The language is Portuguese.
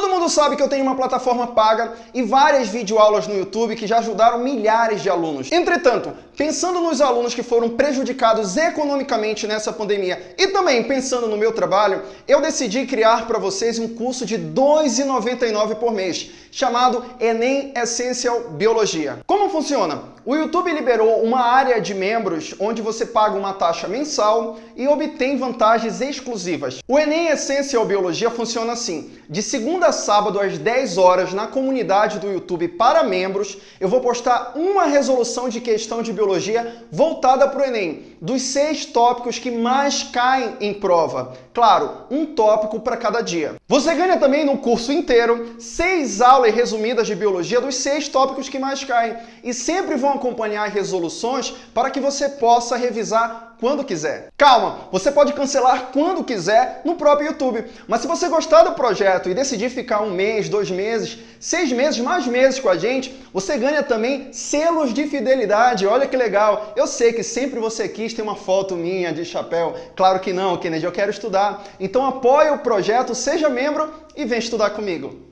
Todo mundo sabe que eu tenho uma plataforma paga e várias videoaulas no YouTube que já ajudaram milhares de alunos. Entretanto, pensando nos alunos que foram prejudicados economicamente nessa pandemia e também pensando no meu trabalho, eu decidi criar para vocês um curso de R$ 2,99 por mês, chamado Enem Essential Biologia. Como funciona? O YouTube liberou uma área de membros onde você paga uma taxa mensal e obtém vantagens exclusivas. O Enem Essential Biologia funciona assim. De segunda sábado, às 10 horas, na comunidade do YouTube para membros, eu vou postar uma resolução de questão de biologia voltada para o Enem, dos seis tópicos que mais caem em prova. Claro, um tópico para cada dia. Você ganha também no curso inteiro seis aulas resumidas de biologia dos seis tópicos que mais caem e sempre vão acompanhar resoluções para que você possa revisar quando quiser. Calma, você pode cancelar quando quiser no próprio YouTube. Mas se você gostar do projeto e decidir ficar um mês, dois meses, seis meses, mais meses com a gente, você ganha também selos de fidelidade. Olha que legal. Eu sei que sempre você quis ter uma foto minha de chapéu. Claro que não, Kennedy, eu quero estudar. Então apoie o projeto, seja membro e vem estudar comigo.